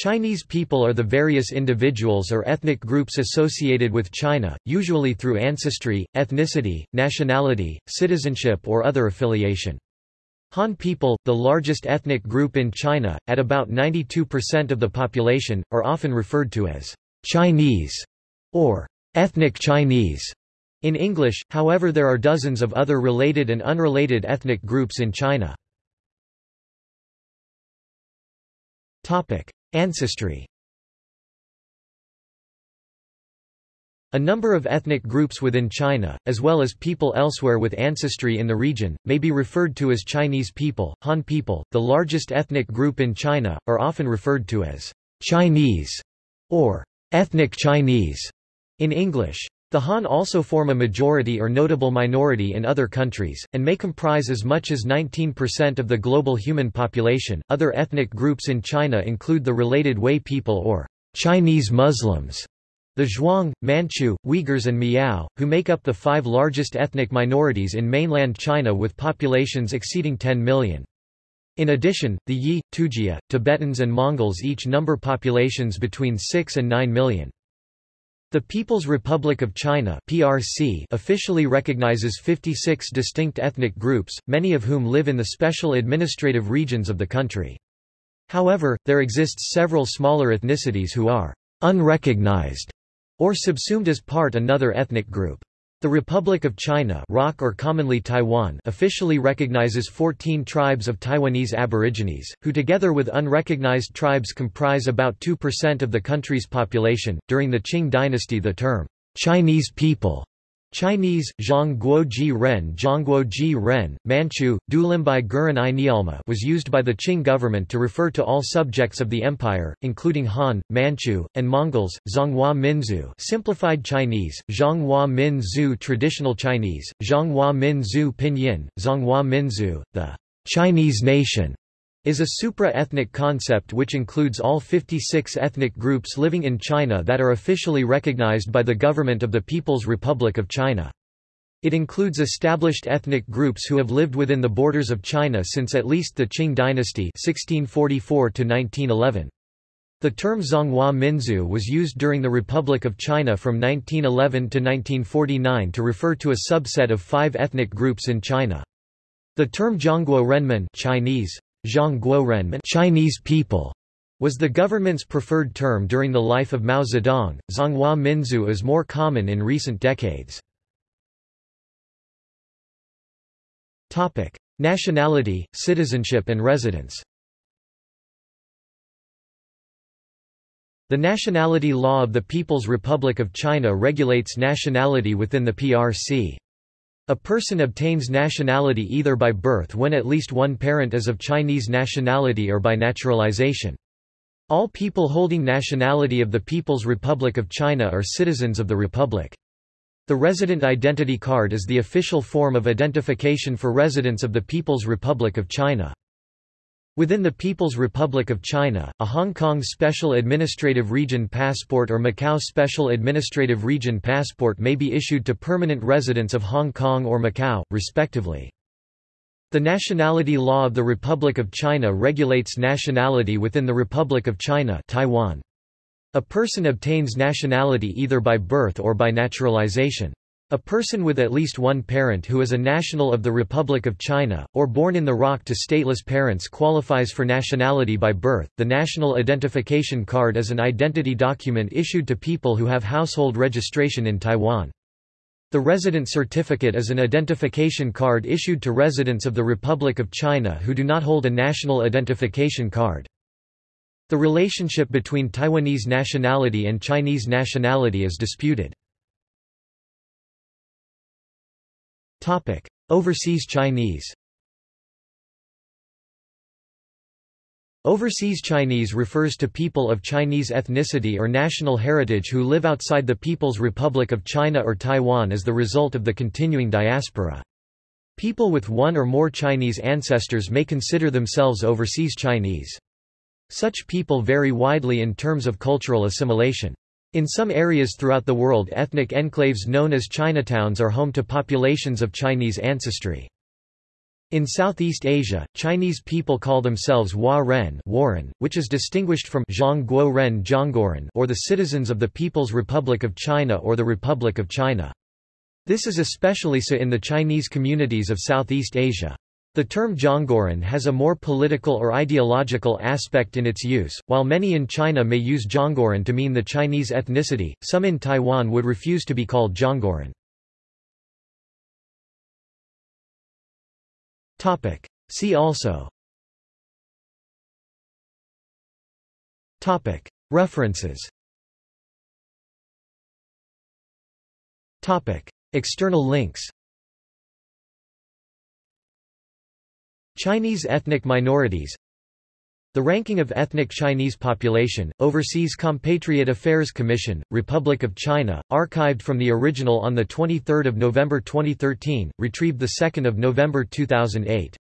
Chinese people are the various individuals or ethnic groups associated with China, usually through ancestry, ethnicity, nationality, citizenship or other affiliation. Han people, the largest ethnic group in China, at about 92% of the population, are often referred to as Chinese or ethnic Chinese. In English, however there are dozens of other related and unrelated ethnic groups in China. Ancestry A number of ethnic groups within China, as well as people elsewhere with ancestry in the region, may be referred to as Chinese people. Han people, the largest ethnic group in China, are often referred to as Chinese or ethnic Chinese in English. The Han also form a majority or notable minority in other countries, and may comprise as much as 19% of the global human population. Other ethnic groups in China include the related Hui people or Chinese Muslims, the Zhuang, Manchu, Uyghurs and Miao, who make up the five largest ethnic minorities in mainland China with populations exceeding 10 million. In addition, the Yi, Tujia, Tibetans and Mongols each number populations between 6 and 9 million. The People's Republic of China (PRC) officially recognizes 56 distinct ethnic groups, many of whom live in the special administrative regions of the country. However, there exists several smaller ethnicities who are unrecognized or subsumed as part another ethnic group. The Republic of China ROC or commonly Taiwan officially recognizes 14 tribes of Taiwanese aborigines, who together with unrecognized tribes comprise about 2% of the country's population. During the Qing dynasty the term, Chinese people Chinese, Zhongguo Ji Ren Zhongguo Ji Ren, Manchu, Dulimbai Guren I was used by the Qing government to refer to all subjects of the empire, including Han, Manchu, and Mongols, Zhonghua Minzu simplified Chinese, Zhonghua Min Zhu traditional Chinese, Zhonghua Min Zhu Pinyin, Zhonghua Minzu, the Chinese nation, is a supra-ethnic concept which includes all 56 ethnic groups living in China that are officially recognized by the government of the People's Republic of China. It includes established ethnic groups who have lived within the borders of China since at least the Qing dynasty 1644 -1911. The term Zhonghua Minzu was used during the Republic of China from 1911 to 1949 to refer to a subset of five ethnic groups in China. The term Zhongguo Renmin Chinese, Zhongguo Chinese people was the government's preferred term during the life of Mao Zedong. Zhonghua Minzu is more common in recent decades. Topic: Nationality, citizenship and residence. The nationality law of the People's Republic of China regulates nationality within the PRC. A person obtains nationality either by birth when at least one parent is of Chinese nationality or by naturalization. All people holding nationality of the People's Republic of China are citizens of the Republic. The resident identity card is the official form of identification for residents of the People's Republic of China. Within the People's Republic of China, a Hong Kong Special Administrative Region passport or Macau Special Administrative Region passport may be issued to permanent residents of Hong Kong or Macau, respectively. The nationality law of the Republic of China regulates nationality within the Republic of China Taiwan. A person obtains nationality either by birth or by naturalization. A person with at least one parent who is a national of the Republic of China, or born in the ROC to stateless parents qualifies for nationality by birth. The National Identification Card is an identity document issued to people who have household registration in Taiwan. The Resident Certificate is an identification card issued to residents of the Republic of China who do not hold a national identification card. The relationship between Taiwanese nationality and Chinese nationality is disputed. Topic: Overseas Chinese. Overseas Chinese refers to people of Chinese ethnicity or national heritage who live outside the People's Republic of China or Taiwan as the result of the continuing diaspora. People with one or more Chinese ancestors may consider themselves overseas Chinese. Such people vary widely in terms of cultural assimilation. In some areas throughout the world ethnic enclaves known as Chinatowns are home to populations of Chinese ancestry. In Southeast Asia, Chinese people call themselves Hua Ren Warren, which is distinguished from Zhang Guo Ren Zhongguoren or the citizens of the People's Republic of China or the Republic of China. This is especially so in the Chinese communities of Southeast Asia. The term Zhongguoren has a more political or ideological aspect in its use. While many in China may use Zhongguoren to mean the Chinese ethnicity, some in Taiwan would refuse to be called Zhongguoren. Topic. See also Topic. References Topic. External links Chinese ethnic minorities The ranking of ethnic Chinese population, Overseas Compatriot Affairs Commission, Republic of China, archived from the original on 23 November 2013, retrieved 2 November 2008.